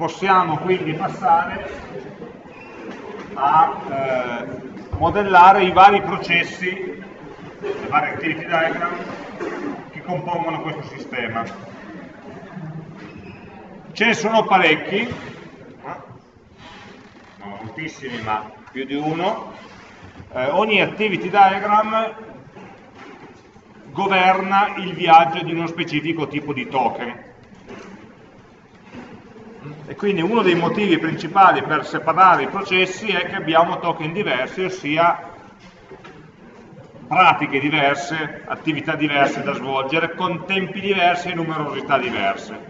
possiamo quindi passare a eh, modellare i vari processi, le varie activity diagram che compongono questo sistema. Ce ne sono parecchi, non moltissimi ma più di uno, eh, ogni activity diagram governa il viaggio di uno specifico tipo di token e quindi uno dei motivi principali per separare i processi è che abbiamo token diversi, ossia pratiche diverse, attività diverse da svolgere, con tempi diversi e numerosità diverse.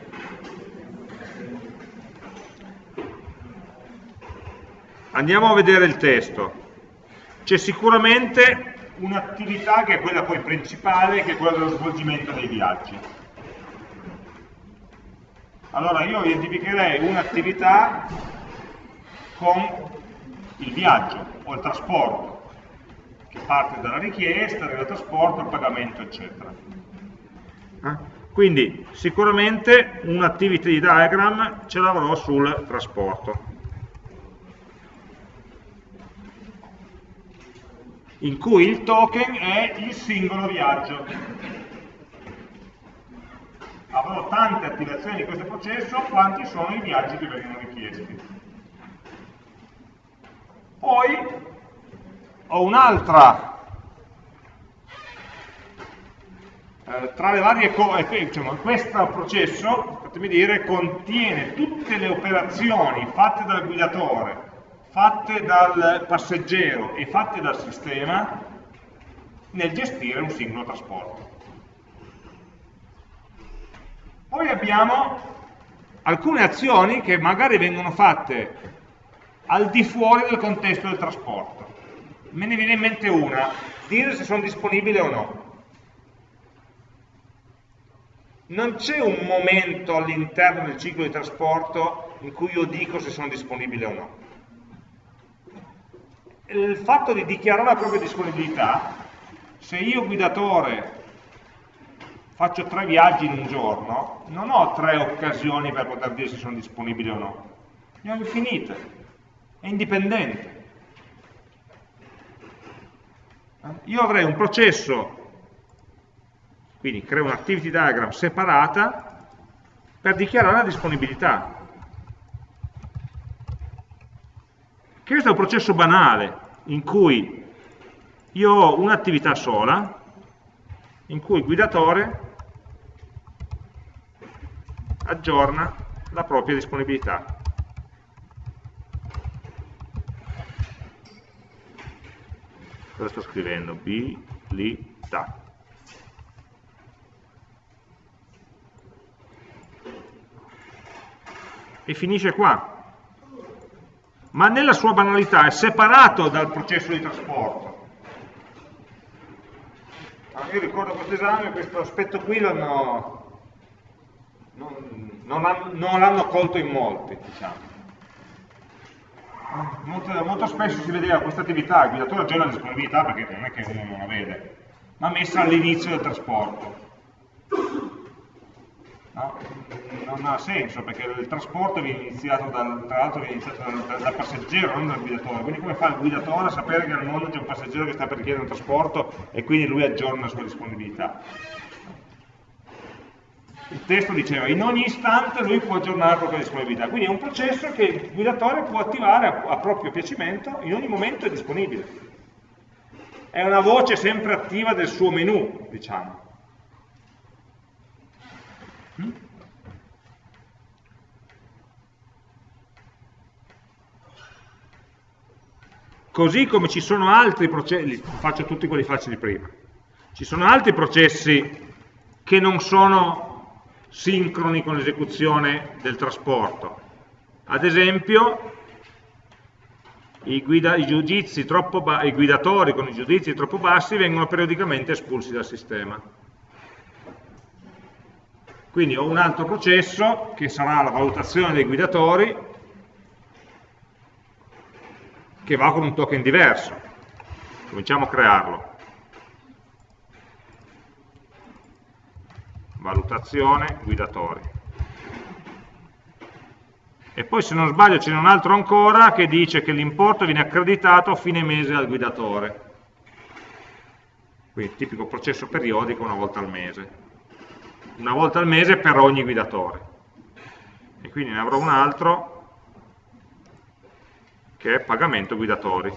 Andiamo a vedere il testo. C'è sicuramente un'attività che è quella poi principale, che è quella dello svolgimento dei viaggi allora io identificherei un'attività con il viaggio o il trasporto, che parte dalla richiesta, dal trasporto, il pagamento, eccetera. Eh? Quindi sicuramente un'activity diagram ce l'avrò sul trasporto. in cui il token è il singolo viaggio avrò tante attivazioni di questo processo quanti sono i viaggi che vengono richiesti. Poi ho un'altra, eh, tra le varie cose, eh, diciamo, questo processo, fatemi dire, contiene tutte le operazioni fatte dal guidatore, fatte dal passeggero e fatte dal sistema nel gestire un singolo trasporto. Poi abbiamo alcune azioni che magari vengono fatte al di fuori del contesto del trasporto. Me ne viene in mente una, dire se sono disponibile o no. Non c'è un momento all'interno del ciclo di trasporto in cui io dico se sono disponibile o no. Il fatto di dichiarare la propria disponibilità, se io guidatore faccio tre viaggi in un giorno, non ho tre occasioni per poter dire se sono disponibili o no. Ne ho infinite, è indipendente. Io avrei un processo, quindi creo un activity diagram separata per dichiarare la disponibilità. Questo è un processo banale, in cui io ho un'attività sola, in cui il guidatore aggiorna la propria disponibilità. Cosa sto scrivendo? Abilità. E finisce qua. Ma nella sua banalità è separato dal processo di trasporto. Ah, io ricordo questo esame, questo aspetto qui l'hanno non, non l'hanno colto in molti, diciamo. Molto, molto, spesso si vedeva questa attività, il guidatore aggiorna la disponibilità perché non è che uno non la vede, ma messa all'inizio del trasporto. No? Non ha senso perché il trasporto viene iniziato dal, tra l'altro viene iniziato dal, dal, dal, passeggero, non dal guidatore. Quindi come fa il guidatore a sapere che al mondo c'è un passeggero che sta per chiedere un trasporto e quindi lui aggiorna la sua disponibilità? Il testo diceva in ogni istante lui può aggiornare la propria disponibilità, quindi è un processo che il guidatore può attivare a, a proprio piacimento, in ogni momento è disponibile. È una voce sempre attiva del suo menu, diciamo. Così come ci sono altri processi, faccio tutti quelli facili prima, ci sono altri processi che non sono sincroni con l'esecuzione del trasporto. Ad esempio, i, guida, i, i, guidatori con i giudizi troppo bassi vengono periodicamente espulsi dal sistema. Quindi ho un altro processo che sarà la valutazione dei guidatori che va con un token diverso. Cominciamo a crearlo. Valutazione, guidatori. e poi se non sbaglio ce n'è un altro ancora che dice che l'importo viene accreditato a fine mese al guidatore. Quindi tipico processo periodico una volta al mese. Una volta al mese per ogni guidatore. E quindi ne avrò un altro che è pagamento guidatori.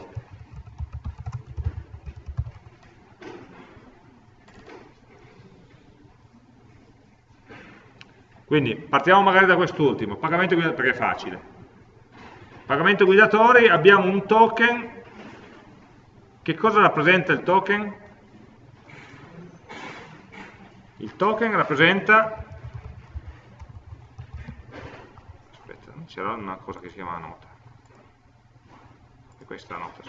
Quindi partiamo magari da quest'ultimo, pagamento guidatori, perché è facile. Pagamento guidatori, abbiamo un token, che cosa rappresenta il token? Il token rappresenta, aspetta, c'era una cosa che si chiama nota, e questa è la nota.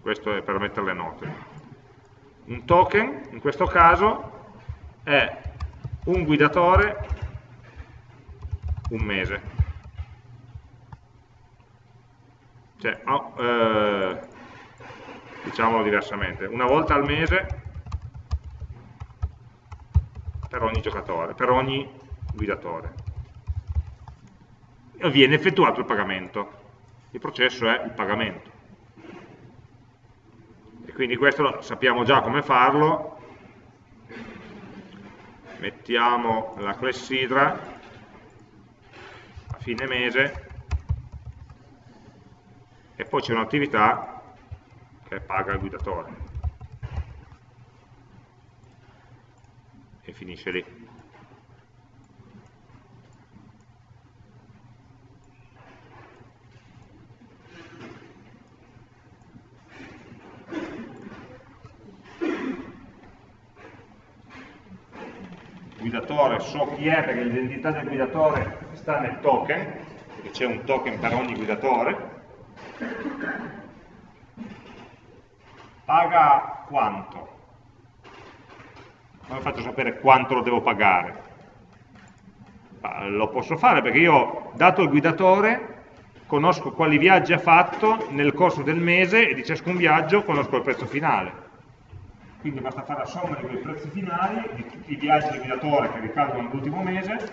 Questo è per mettere le note. Un token, in questo caso, è un guidatore un mese. Cioè, oh, eh, diciamolo diversamente, una volta al mese per ogni giocatore, per ogni guidatore. E viene effettuato il pagamento. Il processo è il pagamento. E quindi questo sappiamo già come farlo, mettiamo la clessidra a fine mese e poi c'è un'attività che paga il guidatore. E finisce lì guidatore so chi è perché l'identità del guidatore sta nel token, perché c'è un token per ogni guidatore, paga quanto? Come faccio a sapere quanto lo devo pagare? Lo posso fare perché io, dato il guidatore, conosco quali viaggi ha fatto nel corso del mese e di ciascun viaggio conosco il prezzo finale quindi basta fare la somma di quei prezzi finali, di tutti i viaggi del guidatore che ricadono nell'ultimo mese,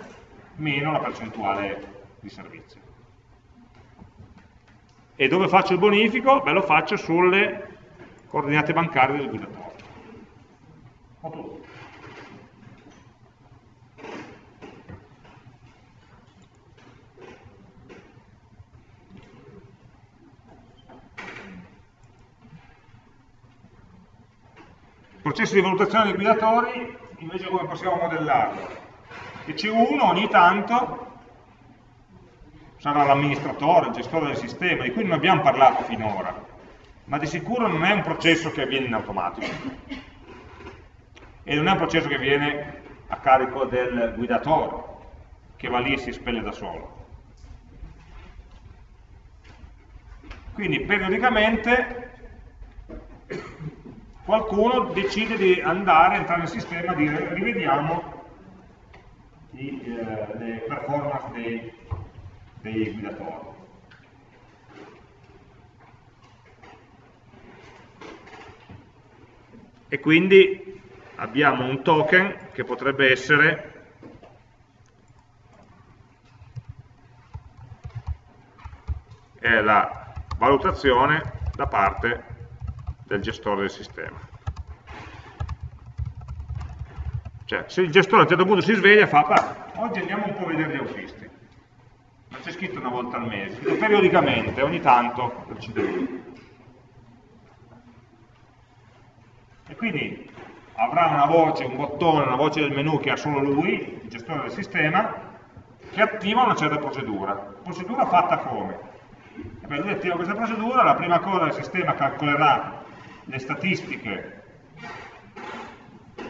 meno la percentuale di servizio. E dove faccio il bonifico? Beh, lo faccio sulle coordinate bancarie del guidatore. Processo di valutazione dei guidatori invece come possiamo modellarlo? Che c'è uno ogni tanto, sarà l'amministratore, il gestore del sistema, di cui non abbiamo parlato finora, ma di sicuro non è un processo che avviene in automatico e non è un processo che viene a carico del guidatore, che va lì e si spelle da solo. Quindi periodicamente qualcuno decide di andare, entrare nel sistema e dire rivediamo i, eh, le performance dei, dei guidatori. E quindi abbiamo un token che potrebbe essere la valutazione da parte del gestore del sistema. Cioè, se il gestore a un certo punto si sveglia e fa, oggi andiamo un po' a vedere gli autisti. Non c'è scritto una volta al mese, periodicamente, ogni tanto decide lui. E quindi avrà una voce, un bottone, una voce del menu che ha solo lui, il gestore del sistema, che attiva una certa procedura. Procedura fatta come? Per lui attiva questa procedura, la prima cosa il sistema calcolerà le statistiche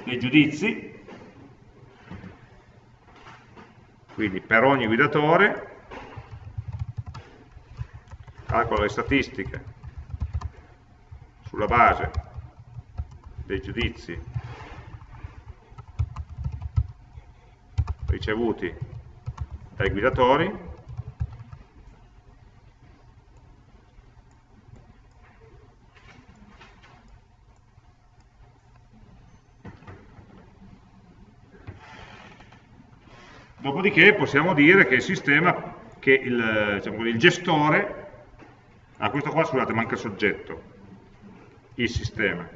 dei giudizi, quindi per ogni guidatore, calcola le statistiche sulla base dei giudizi ricevuti dai guidatori Dopodiché possiamo dire che il sistema, che il, diciamo, il gestore, ah questo qua scusate manca il soggetto, il sistema,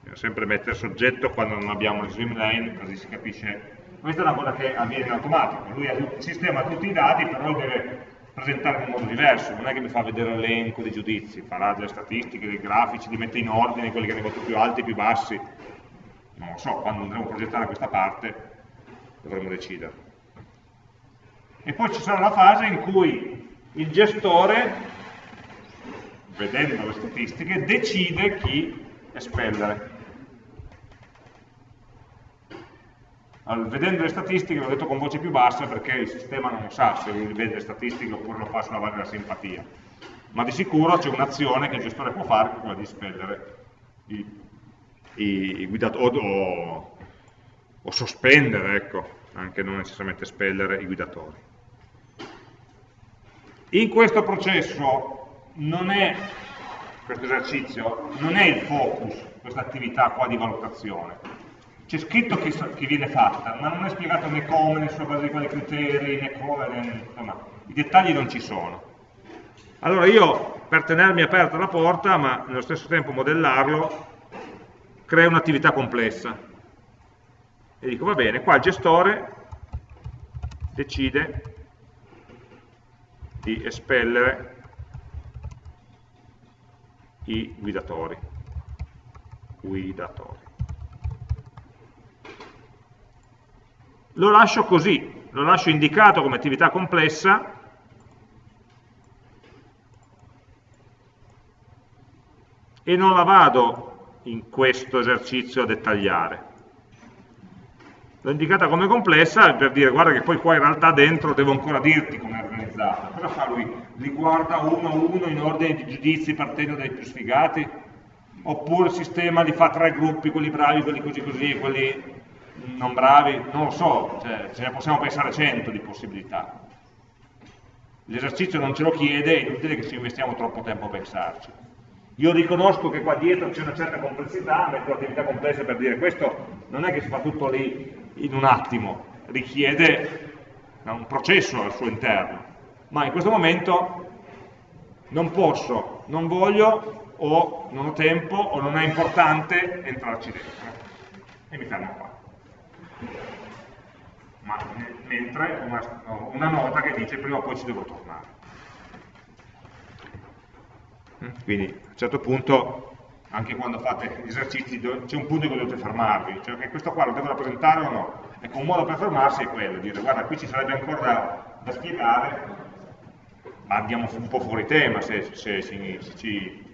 Bisogna sempre mettere soggetto quando non abbiamo il swimlane, così si capisce. Questa è una cosa che avviene in automatico, lui il sistema ha tutti i dati, però deve presentare in modo diverso, non è che mi fa vedere l'elenco dei giudizi, farà delle statistiche, dei grafici, li mette in ordine, quelli che hanno voto più alti, più bassi, non lo so, quando andremo a progettare questa parte dovremo decidere. E poi ci sarà la fase in cui il gestore, vedendo le statistiche, decide chi espellere. Allora, vedendo le statistiche l'ho detto con voce più bassa perché il sistema non sa se vede le statistiche oppure lo fa sulla base della simpatia. Ma di sicuro c'è un'azione che il gestore può fare che è quella di espellere i, i, i guidatori o, o, sospendere, ecco, anche non necessariamente espellere i guidatori. In questo processo non è, questo esercizio, non è il focus, questa attività qua di valutazione, c'è scritto che, che, viene fatta, ma non è spiegato né come, né sulla base di quali criteri, né come, né, insomma, i dettagli non ci sono. Allora io, per tenermi aperta la porta, ma nello stesso tempo modellarlo, creo un'attività complessa. E dico, va bene, qua il gestore decide di espellere i guidatori. Guidatori. lo lascio così, lo lascio indicato come attività complessa, e non la vado in questo esercizio a dettagliare. L'ho indicata come complessa per dire guarda che poi qua in realtà dentro devo ancora dirti come è organizzata. Cosa fa lui? Li guarda uno a uno in ordine di giudizi partendo dai più sfigati? Oppure il sistema li fa tre gruppi, quelli bravi, quelli così così, quelli non bravi, non lo so, cioè, ce ne possiamo pensare cento di possibilità. L'esercizio non ce lo chiede, è inutile che ci investiamo troppo tempo a pensarci. Io riconosco che qua dietro c'è una certa complessità, metto attività complesse per dire questo non è che si fa tutto lì in un attimo, richiede un processo al suo interno, ma in questo momento non posso, non voglio o non ho tempo o non è importante entrarci dentro. E mi fermo qua. Ma mentre una, una nota che dice prima o poi ci devo tornare. Mm, quindi a un certo punto, anche quando fate esercizi, c'è un punto in cui dovete fermarvi, cioè che questo qua lo devo rappresentare o no? Ecco, un modo per fermarsi è quello, dire guarda qui ci sarebbe ancora da, da spiegare, ma andiamo un po' fuori tema se, se, se, se ci,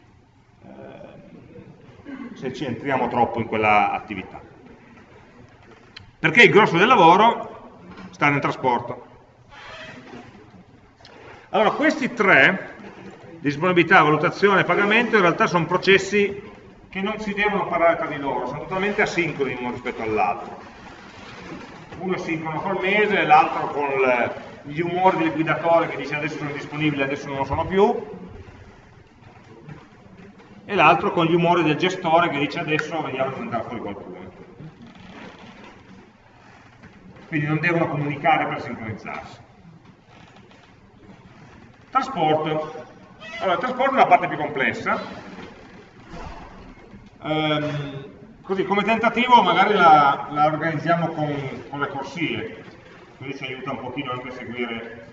eh, se ci entriamo troppo in quella attività. Perché il grosso del lavoro sta nel trasporto. Allora, questi tre, disponibilità, valutazione e pagamento, in realtà sono processi che non si devono parlare tra di loro, sono totalmente asincroni uno rispetto all'altro. Uno è sincrono col mese, l'altro con gli umori del guidatore che dice adesso sono disponibili, adesso non lo sono più, e l'altro con gli umori del gestore che dice adesso vediamo se andrà fuori qualcuno quindi non devono comunicare per sincronizzarsi. Trasporto. Allora, il trasporto è la parte più complessa. Ehm, così, come tentativo magari la, la organizziamo con, con, le corsie, così ci aiuta un pochino anche a seguire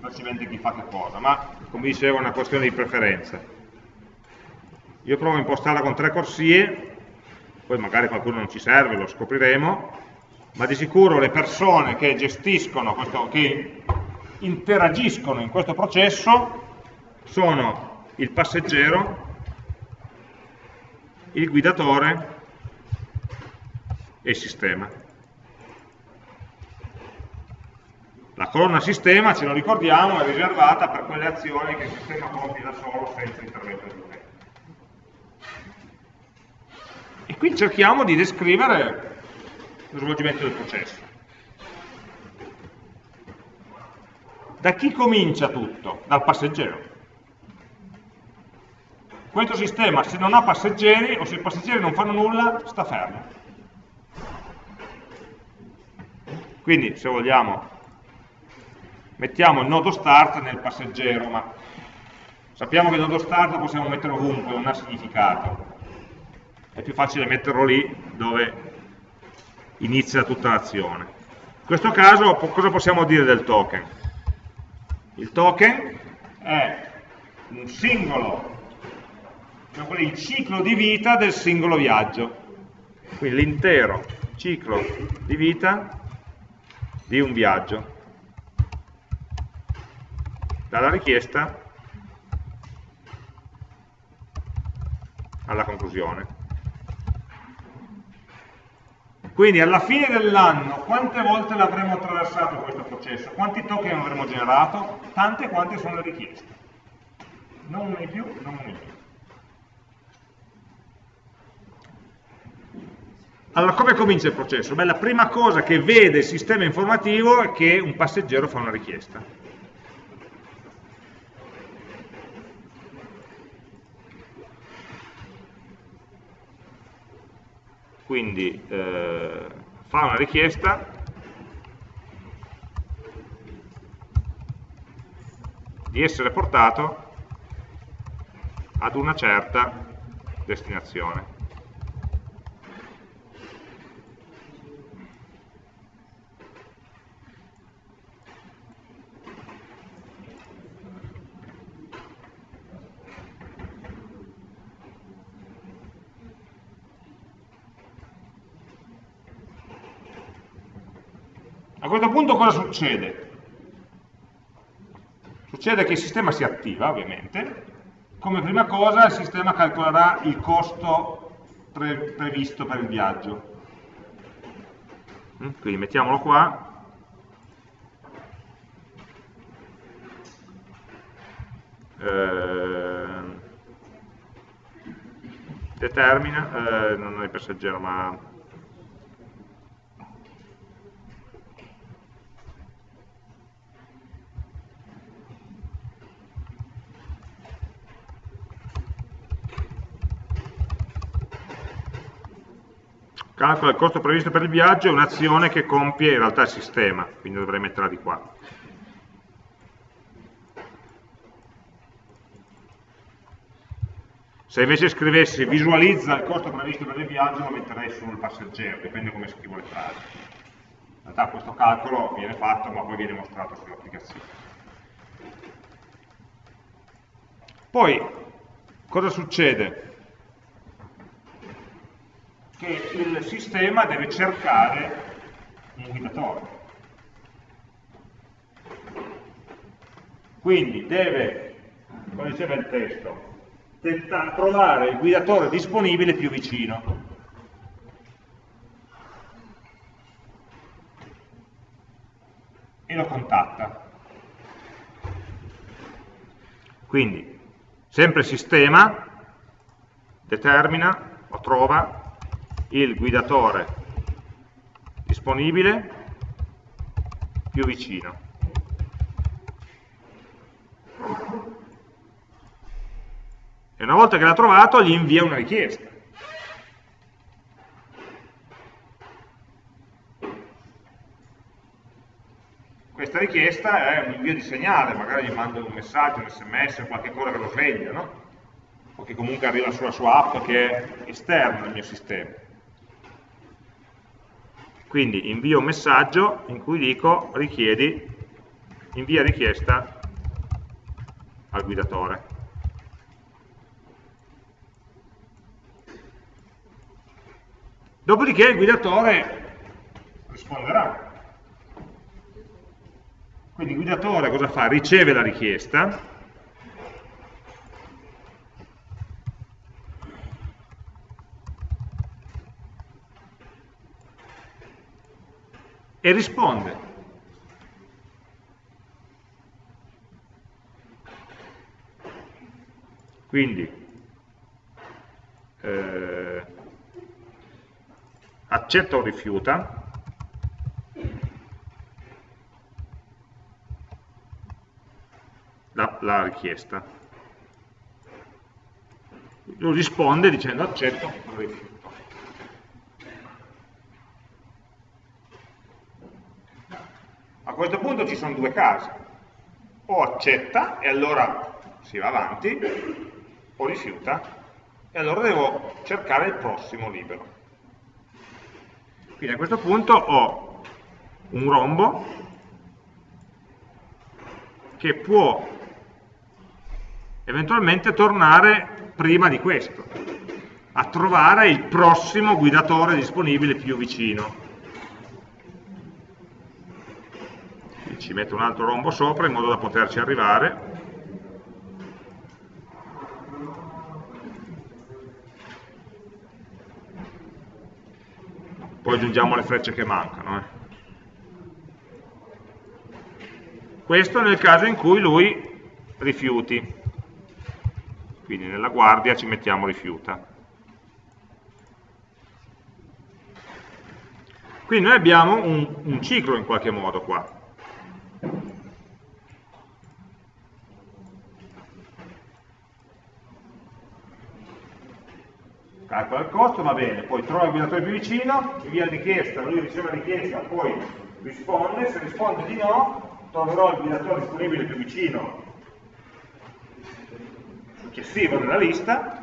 facilmente chi fa che cosa, ma come dicevo è una questione di preferenza. Io provo a impostarla con tre corsie, poi magari qualcuno non ci serve, lo scopriremo, ma di sicuro le persone che gestiscono, questo, che interagiscono in questo processo sono il passeggero, il guidatore e il sistema. La colonna sistema, ce lo ricordiamo, è riservata per quelle azioni che il sistema compie da solo senza intervento di utente. E qui cerchiamo di descrivere lo svolgimento del processo. Da chi comincia tutto? Dal passeggero. Questo sistema, se non ha passeggeri o se i passeggeri non fanno nulla, sta fermo. Quindi se vogliamo mettiamo il nodo start nel passeggero, ma sappiamo che il nodo start lo possiamo mettere ovunque, non ha significato. È più facile metterlo lì dove inizia tutta l'azione. In questo caso cosa possiamo dire del token? Il token è un singolo, diciamo il ciclo di vita del singolo viaggio. Quindi l'intero ciclo di vita di un viaggio. Dalla richiesta alla conclusione. Quindi alla fine dell'anno quante volte l'avremo attraversato questo processo? Quanti token avremo generato? Tante quante sono le richieste. Non una in più, non una in più. Allora, come comincia il processo? Beh, la prima cosa che vede il sistema informativo è che un passeggero fa una richiesta. quindi eh, fa una richiesta di essere portato ad una certa destinazione. Questo punto cosa succede? Succede che il sistema si attiva, ovviamente. Come prima cosa il sistema calcolerà il costo pre previsto per il viaggio. Mm, quindi mettiamolo qua. Eh, determina, eh, non è il passeggero ma calcola il costo previsto per il viaggio, è un'azione che compie in realtà il sistema, quindi dovrei metterla di qua. Se invece scrivessi visualizza il costo previsto per il viaggio, lo metterei sul passeggero, dipende come scrivo le frasi. In realtà questo calcolo viene fatto, ma poi viene mostrato sull'applicazione. Poi, cosa succede? Che il sistema deve cercare un guidatore. Quindi deve, come diceva il testo, trovare il guidatore disponibile più vicino. E lo contatta. Quindi, sempre sistema, determina o trova il guidatore disponibile più vicino. E una volta che l'ha trovato gli invia una richiesta. Questa richiesta è un invio di segnale, magari gli mando un messaggio, un sms, qualche cosa che lo sveglia, no? o che comunque arriva sulla sua app che è esterna al mio sistema. Quindi invio un messaggio in cui dico richiedi, invia richiesta al guidatore. Dopodiché il guidatore risponderà. Quindi il guidatore cosa fa? Riceve la richiesta, e risponde. Quindi eh, accetta o rifiuta, la, la richiesta. Lui risponde dicendo accetto o rifiuto. questo punto ci sono due casi, o accetta e allora si va avanti, o rifiuta e allora devo cercare il prossimo libero. Quindi a questo punto ho un rombo che può eventualmente tornare prima di questo, a trovare il prossimo guidatore disponibile più vicino. Ci metto un altro rombo sopra in modo da poterci arrivare. Poi aggiungiamo le frecce che mancano. Eh. Questo nel caso in cui lui rifiuti. Quindi nella guardia ci mettiamo rifiuta. Quindi noi abbiamo un, un ciclo in qualche modo qua. Calcola il costo, va bene, poi trova il guidatore più vicino, invia la richiesta, lui riceve la richiesta, poi risponde, se risponde di no, troverò il guidatore disponibile più vicino successivo nella lista,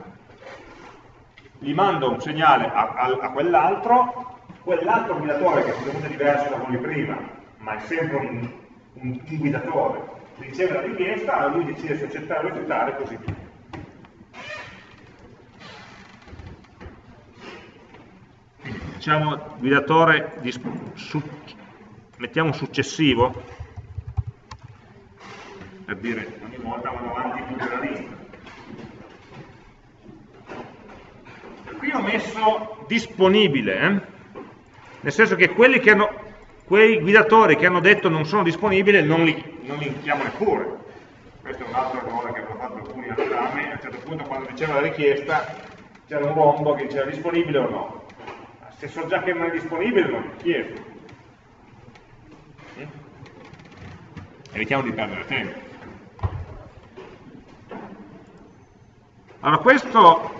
gli mando un segnale a, a, a quell'altro, quell'altro guidatore che è diverso da quello di prima, ma è sempre un, un, un guidatore, riceve la richiesta, lui decide se accettare o rifiutare, così via. Diciamo guidatore di, su, mettiamo successivo. Per dire ogni volta vado avanti più della lista qui ho messo disponibile eh? nel senso che quelli che hanno quei guidatori che hanno detto non sono disponibili non li, non li chiamo neppure. Questo è un altro errore che avevo fatto alcuni all'esame. A un certo punto quando diceva la richiesta c'era un rombo che diceva disponibile o no se so già che non è disponibile non lo chiedo. Evitiamo di perdere tempo. Allora questo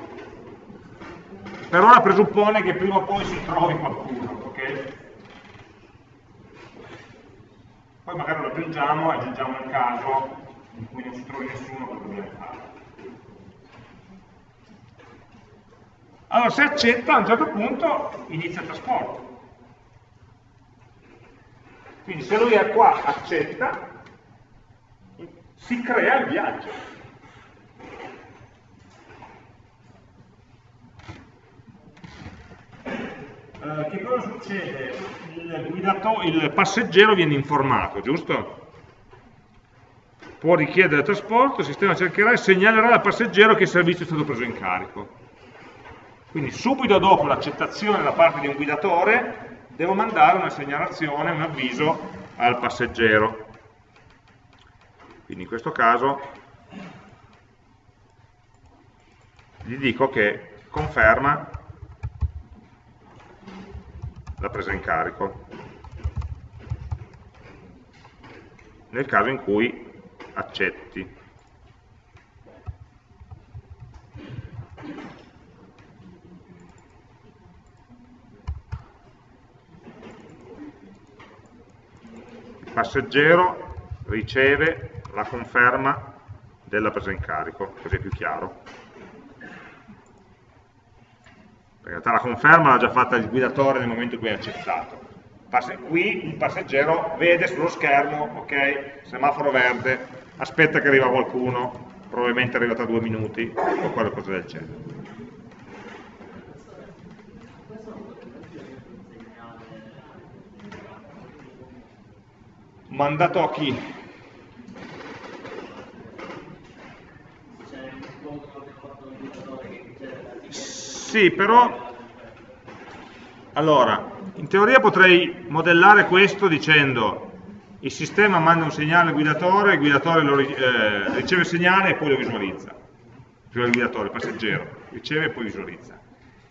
per ora presuppone che prima o poi si trovi qualcuno, ok? Poi magari lo aggiungiamo e aggiungiamo un caso in cui non si trovi nessuno che dobbiamo fare. Allora se accetta a un certo punto inizia il trasporto. Quindi se lui è qua, accetta, si crea il viaggio. Eh, che cosa succede? Il, guidato, il passeggero viene informato, giusto? Può richiedere trasporto, il sistema cercherà e segnalerà al passeggero che il servizio è stato preso in carico. Quindi subito dopo l'accettazione da parte di un guidatore devo mandare una segnalazione, un avviso al passeggero. Quindi in questo caso gli dico che conferma la presa in carico nel caso in cui accetti passeggero riceve la conferma della presa in carico, così è più chiaro. In realtà la conferma l'ha già fatta il guidatore nel momento in cui ha accettato. Qui il passeggero vede sullo schermo, ok, semaforo verde, aspetta che arriva qualcuno, probabilmente arriva tra due minuti o qualcosa del genere. Mandato a chi? Sì, però allora, in teoria potrei modellare questo dicendo il sistema manda un segnale al guidatore, il guidatore lo, eh, riceve il segnale e poi lo visualizza. Cioè il guidatore, il passeggero, riceve e poi visualizza.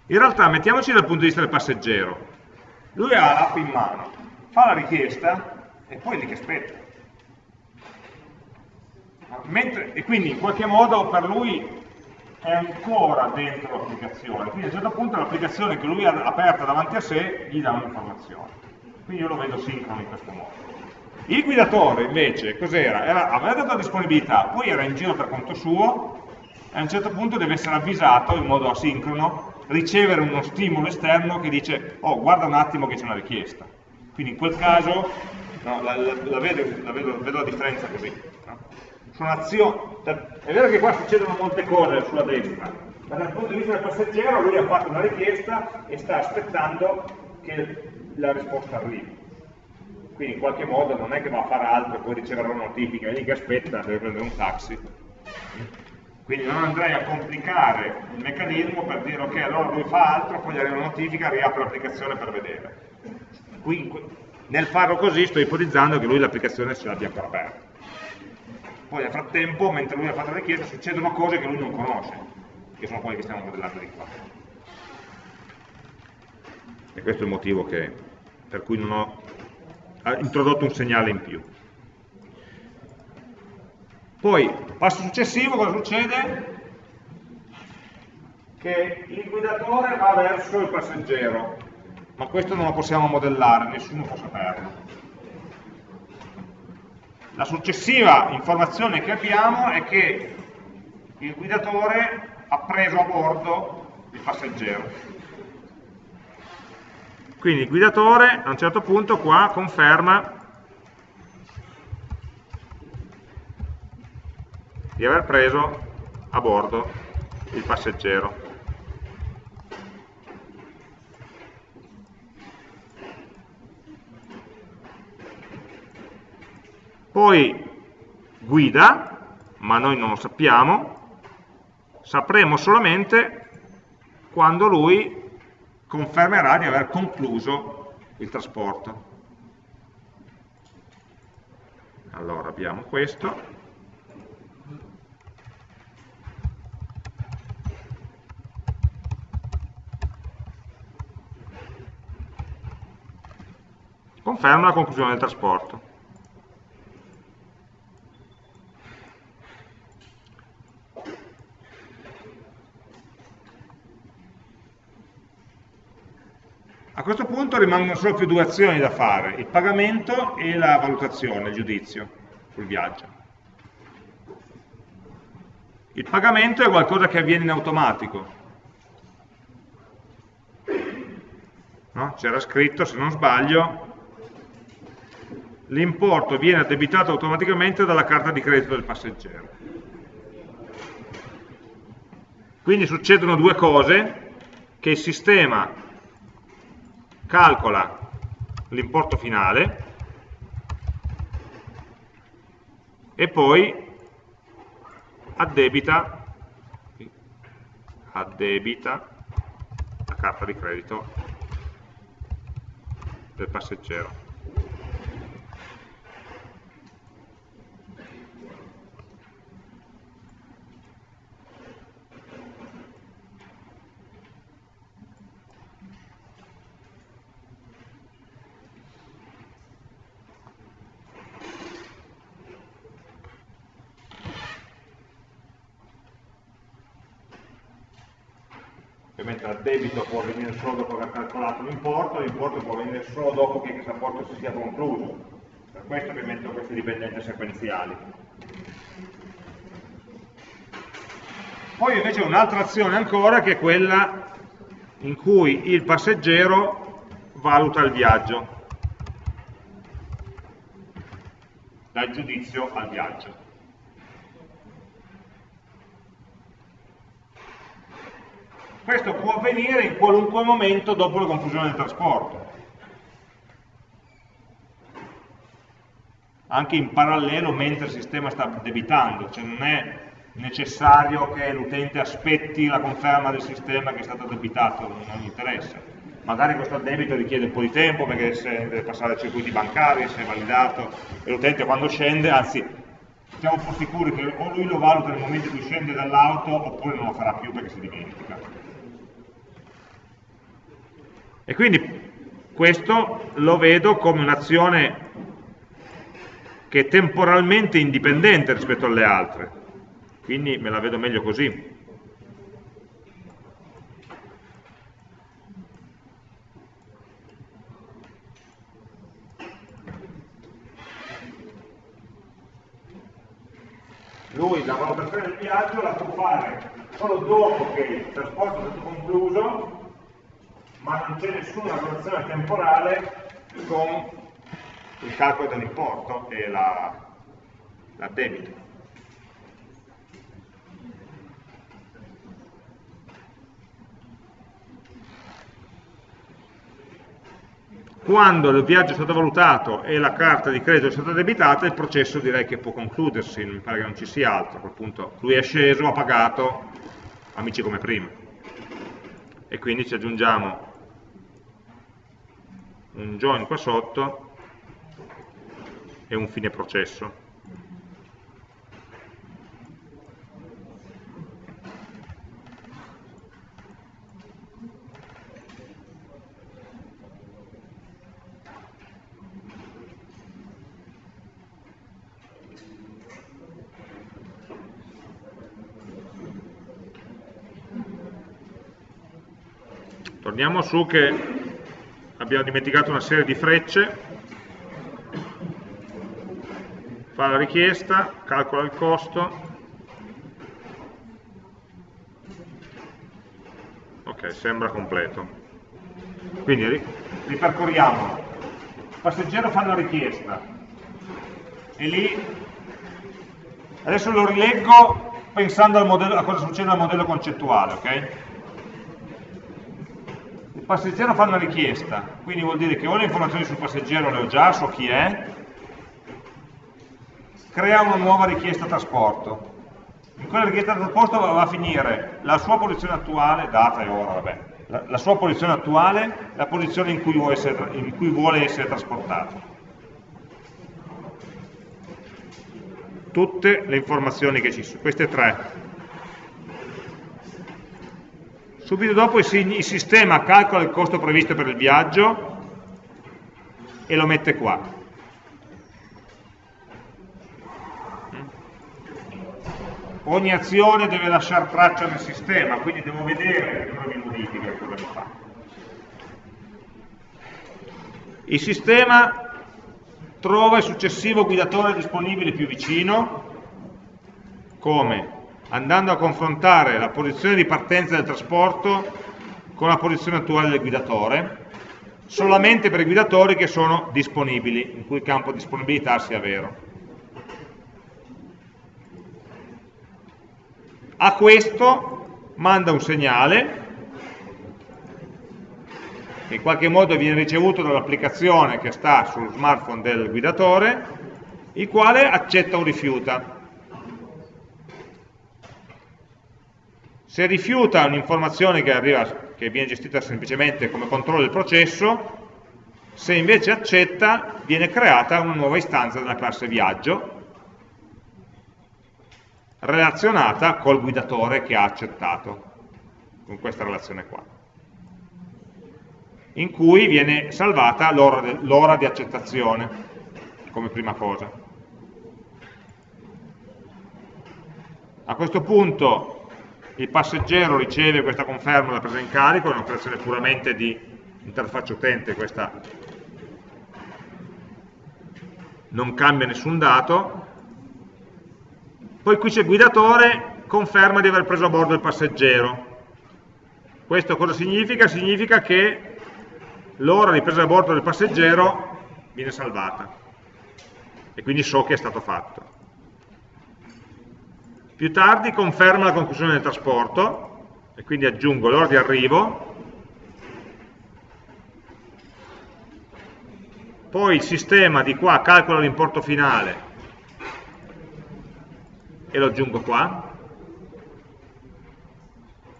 In realtà mettiamoci dal punto di vista del passeggero. Lui ha l'app in mano, fa la richiesta, e poi lì che aspetta. Mentre, e quindi in qualche modo per lui è ancora dentro l'applicazione, quindi a un certo punto l'applicazione che lui ha aperta davanti a sé gli dà un'informazione. Quindi io lo vedo sincrono in questo modo. Il guidatore invece cos'era? Aveva dato la disponibilità, poi era in giro per conto suo e a un certo punto deve essere avvisato in modo asincrono, ricevere uno stimolo esterno che dice oh guarda un attimo che c'è una richiesta. Quindi in quel caso no, la, la, la, vedo, la vedo, vedo, la differenza così. No? Sono azioni, è vero che qua succedono molte cose sulla destra, ma dal punto di vista del passeggero lui ha fatto una richiesta e sta aspettando che la risposta arrivi. Quindi in qualche modo non è che va a fare altro e poi riceverà una notifica, è lì che aspetta, deve prendere un taxi. Quindi non andrei a complicare il meccanismo per dire ok, allora lui fa altro, poi gli arriva una notifica, riapre l'applicazione per vedere. Qui, nel farlo così sto ipotizzando che lui l'applicazione ce l'abbia ancora aperta. Poi nel frattempo, mentre lui ha fatto la richiesta, succedono cose che lui non conosce, che sono quelle che stiamo modellando di qua. E questo è il motivo che, per cui non ho introdotto un segnale in più. Poi, passo successivo, cosa succede? Che il guidatore va verso il passeggero, ma questo non lo possiamo modellare, nessuno può saperlo. La successiva informazione che abbiamo è che il guidatore ha preso a bordo il passeggero. Quindi il guidatore a un certo punto qua conferma di aver preso a bordo il passeggero. Poi guida, ma noi non lo sappiamo, sapremo solamente quando lui confermerà di aver concluso il trasporto. Allora abbiamo questo. Conferma la conclusione del trasporto. A rimangono solo più due azioni da fare, il pagamento e la valutazione, il giudizio sul viaggio. Il pagamento è qualcosa che avviene in automatico. No? C'era scritto, se non sbaglio, l'importo viene addebitato automaticamente dalla carta di credito del passeggero. Quindi succedono due cose, che il sistema calcola l'importo finale e poi addebita, addebita la carta di credito del passeggero. ovviamente al debito può venire solo dopo calcolato l'importo, può venire solo dopo che questo rapporto si sia concluso. Per questo che metto queste dipendenze sequenziali. Poi invece un'altra azione ancora che è quella in cui il passeggero valuta il viaggio, dal giudizio al viaggio. Questo può avvenire in qualunque momento dopo la conclusione del trasporto. Anche in parallelo mentre il sistema sta debitando, cioè non è necessario che l'utente aspetti la conferma del sistema che è stato debitato, non gli interessa. Magari questo debito richiede un po' di tempo perché deve passare ai circuiti bancari, se è validato, e l'utente quando scende, anzi, siamo un po' sicuri che o lui lo valuta nel momento in cui scende dall'auto oppure non lo farà più perché si dimentica. E quindi questo lo vedo come un'azione che è temporalmente indipendente rispetto alle altre, quindi me la vedo meglio così. Lui la valutazione del viaggio la può fare solo dopo che il trasporto è stato concluso ma non c'è nessuna relazione temporale con il calcolo dell'importo e l'addebito. quando il viaggio è stato valutato e la carta di credito è stata debitata, il processo direi che può concludersi, mi pare che non ci sia altro, a quel punto lui è sceso, ha pagato, amici come prima. E quindi ci aggiungiamo un join qua sotto e un fine processo. Torniamo su che abbiamo dimenticato una serie di frecce, fa la richiesta, calcola il costo, ok, sembra completo. Quindi ripercorriamo, il passeggero fa una richiesta e lì, adesso lo rileggo pensando modello, a cosa succede al modello concettuale, ok? Passeggero fa una richiesta, quindi vuol dire che ho le informazioni sul passeggero, le ho già, so chi è, crea una nuova richiesta trasporto. In quella richiesta trasporto va a finire la sua posizione attuale, data e ora, vabbè, la, la sua posizione attuale, la posizione in cui, essere, in cui vuole essere trasportato. Tutte le informazioni che ci sono, queste tre, Subito dopo il sistema calcola il costo previsto per il viaggio e lo mette qua. Ogni azione deve lasciare traccia nel sistema, quindi devo vedere cosa mi modifica e cosa mi fa. Il sistema trova il successivo guidatore disponibile più vicino, come andando a confrontare la posizione di partenza del trasporto con la posizione attuale del guidatore, solamente per i guidatori che sono disponibili, in cui il campo disponibilità sia vero. A questo manda un segnale che in qualche modo viene ricevuto dall'applicazione che sta sullo smartphone del guidatore, il quale accetta o rifiuta. Se rifiuta un'informazione che, che viene gestita semplicemente come controllo del processo, se invece accetta, viene creata una nuova istanza della classe viaggio relazionata col guidatore che ha accettato, con questa relazione qua, in cui viene salvata l'ora di accettazione come prima cosa. A questo punto il passeggero riceve questa conferma della presa in carico, è un'operazione puramente di interfaccia utente, questa non cambia nessun dato, poi qui c'è guidatore, conferma di aver preso a bordo il passeggero. Questo cosa significa? Significa che l'ora di presa a bordo del passeggero viene salvata e quindi so che è stato fatto. Più tardi conferma la conclusione del trasporto e quindi aggiungo l'ora di arrivo. Poi il sistema di qua calcola l'importo finale e lo aggiungo qua.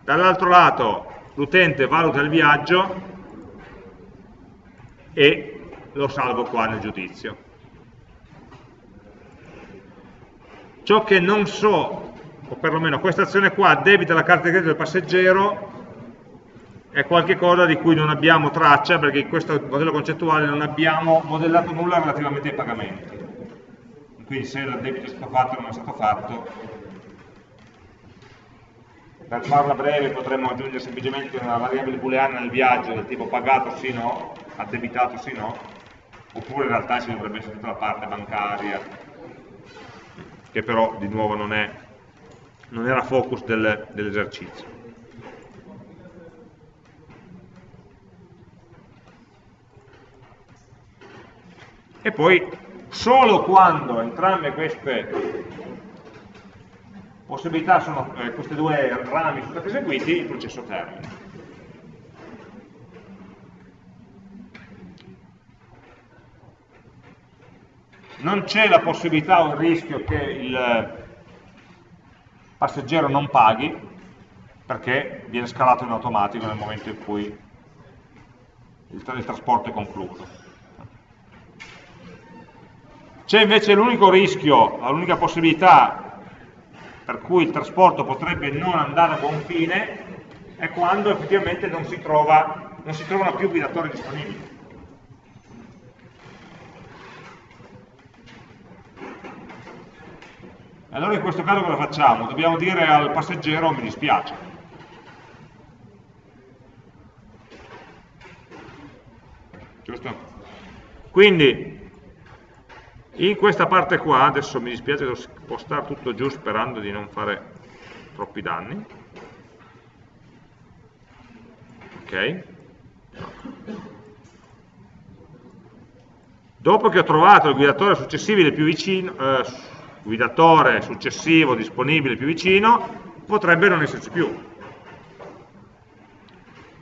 Dall'altro lato l'utente valuta il viaggio e lo salvo qua nel giudizio. Ciò che non so o perlomeno questa azione qua debita la carta di credito del passeggero è qualcosa di cui non abbiamo traccia perché in questo modello concettuale non abbiamo modellato nulla relativamente ai pagamenti. Quindi se il debito è stato fatto o non è stato fatto per farla breve potremmo aggiungere semplicemente una variabile booleana nel viaggio del tipo pagato sì no, addebitato sì no oppure in realtà ci dovrebbe essere tutta la parte bancaria che però di nuovo non, è, non era focus del, dell'esercizio. E poi solo quando entrambe queste possibilità sono, eh, questi due rami sono stati eseguiti, il processo termina. non c'è la possibilità o il rischio che il passeggero non paghi perché viene scalato in automatico nel momento in cui il, tra il trasporto è concluso. C'è invece l'unico rischio, l'unica possibilità per cui il trasporto potrebbe non andare a buon fine è quando effettivamente non si, trova, non si trovano più guidatori disponibili. Allora in questo caso cosa facciamo? Dobbiamo dire al passeggero mi dispiace. Giusto? Quindi in questa parte qua, adesso mi dispiace devo spostare tutto giù sperando di non fare troppi danni. Ok? Dopo che ho trovato il guidatore successibile più vicino, eh, guidatore successivo disponibile più vicino, potrebbe non esserci più.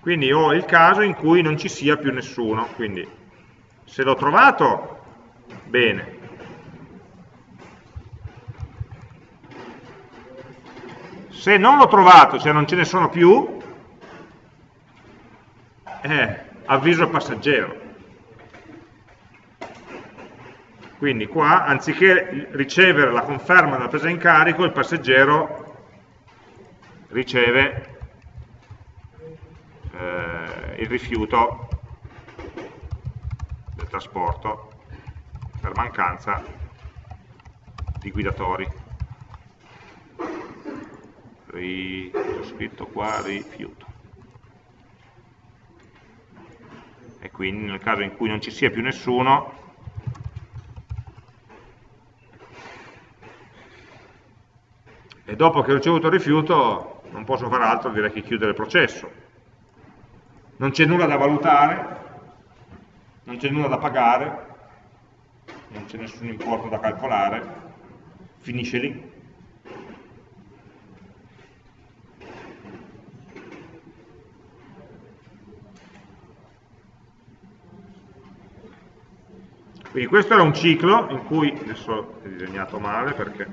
Quindi ho il caso in cui non ci sia più nessuno, quindi se l'ho trovato, bene. Se non l'ho trovato, se non ce ne sono più, eh, avviso il passeggero. Quindi qua, anziché ricevere la conferma della presa in carico, il passeggero riceve eh, il rifiuto del trasporto per mancanza di guidatori. Ri, ho scritto qua rifiuto. E quindi nel caso in cui non ci sia più nessuno, e dopo che ho ricevuto il rifiuto non posso fare altro direi che chiudere il processo. Non c'è nulla da valutare non c'è nulla da pagare non c'è nessun importo da calcolare finisce lì. Quindi questo era un ciclo in cui adesso ho disegnato male perché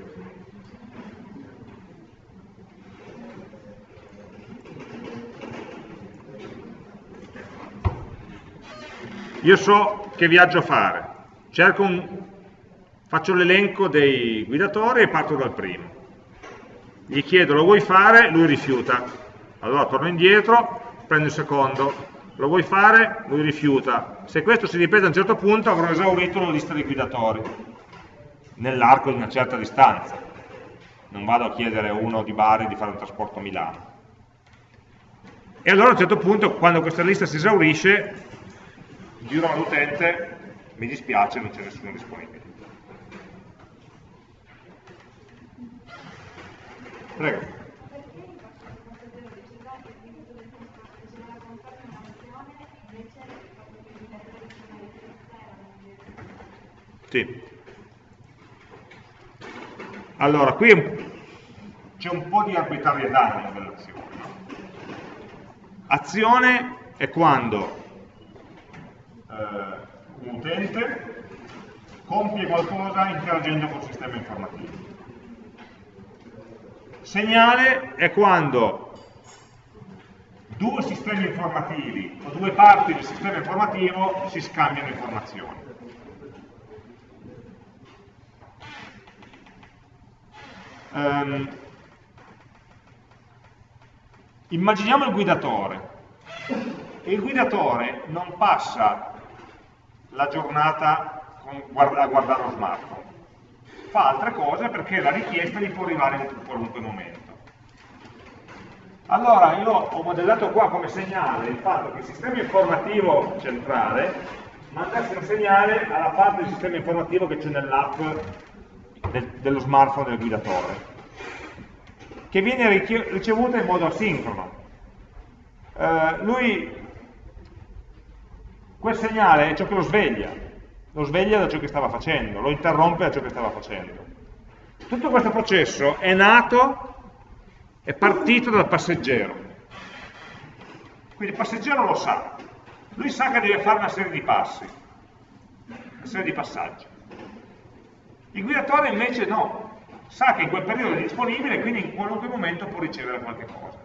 Io so che viaggio fare, un, faccio l'elenco dei guidatori e parto dal primo. Gli chiedo lo vuoi fare, lui rifiuta. Allora torno indietro, prendo il secondo, lo vuoi fare, lui rifiuta. Se questo si ripete a un certo punto avrò esaurito la lista dei guidatori, nell'arco di una certa distanza. Non vado a chiedere a uno di Bari di fare un trasporto a Milano. E allora a un certo punto, quando questa lista si esaurisce, giro all'utente, mi dispiace, non c'è nessuno disponibile. Prego. Sì. Allora, qui c'è un po' di arbitrarietà nella. Azione è quando eh, un utente compie qualcosa interagendo col sistema informativo. Segnale è quando due sistemi informativi o due parti del sistema informativo si scambiano informazioni. Um, immaginiamo il guidatore. Il guidatore non passa la giornata a guardare lo smartphone. Fa altre cose perché la richiesta gli può arrivare in qualunque momento. Allora io ho modellato qua come segnale il fatto che il sistema informativo centrale mandasse un segnale alla parte del sistema informativo che c'è nell'app del, dello smartphone del guidatore, che viene ricevuta in modo asincrono. Eh, lui, quel segnale è ciò che lo sveglia, lo sveglia da ciò che stava facendo, lo interrompe da ciò che stava facendo. Tutto questo processo è nato, è partito dal passeggero. Quindi il passeggero lo sa, lui sa che deve fare una serie di passi, una serie di passaggi. Il guidatore invece no, sa che in quel periodo è disponibile quindi in qualunque momento può ricevere qualche cosa.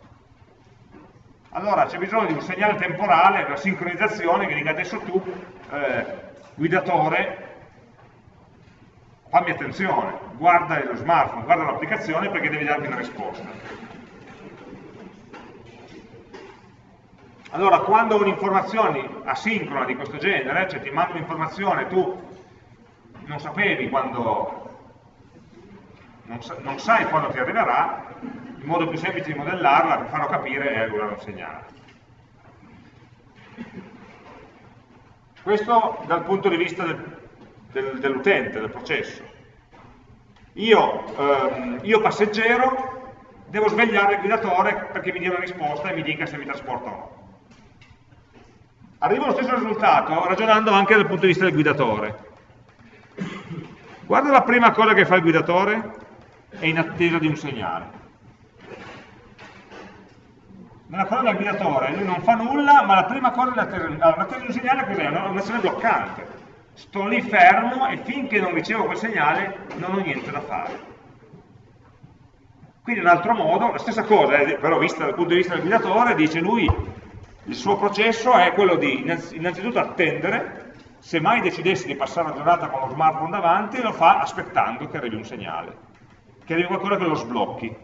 Allora c'è bisogno di un segnale temporale, una sincronizzazione che dica adesso tu, eh, guidatore, fammi attenzione, guarda lo smartphone, guarda l'applicazione perché devi darmi una risposta. Allora, quando un'informazione asincrona di questo genere, cioè ti mando un'informazione, tu non sapevi quando, non, sa, non, sai quando ti arriverà, il modo più semplice di modellarla, per farlo capire, è un segnale. Questo dal punto di vista del, del, dell'utente, del processo. Io, ehm, io passeggero devo svegliare il guidatore perché mi dia una risposta e mi dica se mi trasporta o no arrivo allo stesso risultato ragionando anche dal punto di vista del guidatore. Guarda la prima cosa che fa il guidatore, è in attesa di un segnale. Nella cosa del guidatore lui non fa nulla, ma la prima cosa è l'attesa allora, di un segnale cos'è? Un'azione bloccante. Sto lì fermo e finché non ricevo quel segnale non ho niente da fare. Quindi un altro modo, la stessa cosa, eh, però vista dal punto di vista del guidatore, dice lui il suo processo è quello di innanzitutto attendere, se mai decidessi di passare una giornata con lo smartphone davanti, lo fa aspettando che arrivi un segnale, che arrivi qualcosa che lo sblocchi.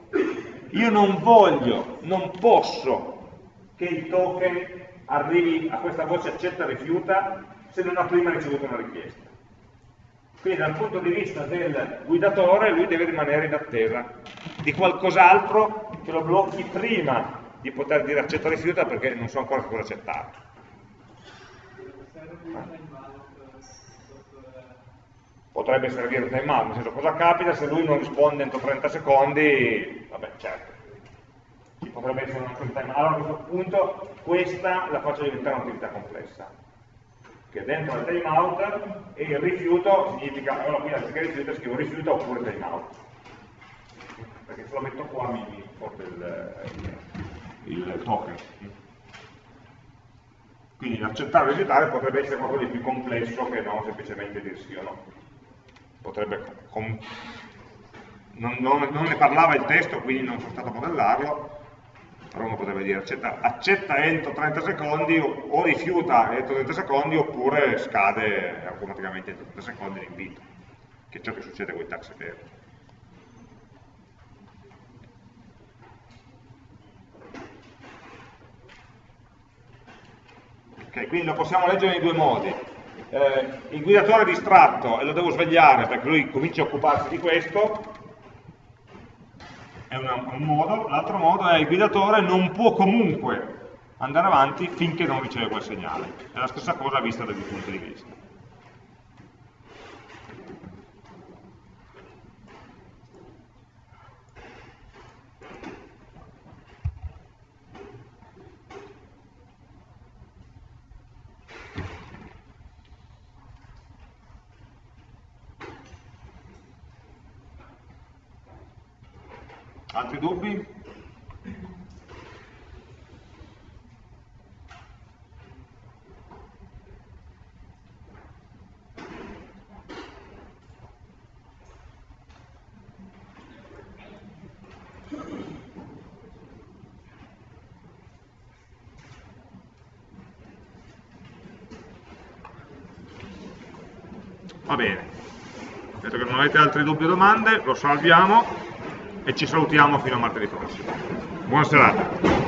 Io non voglio, non posso che il token arrivi a questa voce accetta rifiuta se non ha prima ricevuto una richiesta. Quindi dal punto di vista del guidatore lui deve rimanere in attesa di qualcos'altro che lo blocchi prima di poter dire accetta rifiuta perché non so ancora cosa accettare. Potrebbe servire un timeout, nel senso cosa capita se lui non risponde entro 30 secondi, vabbè certo, ci potrebbe essere un altro timeout. Allora a questo punto questa la faccio diventare un'attività complessa, che dentro il timeout e il rifiuto significa, allora qui anziché rifiuto scrivo rifiuto oppure timeout, perché se lo metto qua mi, mi porta il, il token. Quindi accettare o rifiutare potrebbe essere qualcosa di più complesso che non semplicemente dire sì o no. Potrebbe, non, non, non, ne parlava il testo, quindi non sono stato a modellarlo, però uno potrebbe dire accetta, accetta entro 30 secondi o, o, rifiuta entro 30 secondi oppure scade automaticamente entro 30 secondi l'invito, che è ciò che succede con i taxi veri. Okay, quindi lo possiamo leggere in due modi. Eh, il guidatore è distratto e lo devo svegliare perché lui comincia a occuparsi di questo, è una, un modo, l'altro modo è il guidatore non può comunque andare avanti finché non riceve quel segnale. È la stessa cosa vista da due punti di vista. Altri dubbi? Va bene, vedo che non avete altri dubbi o domande, lo salviamo e ci salutiamo fino a martedì prossimo. Buona serata.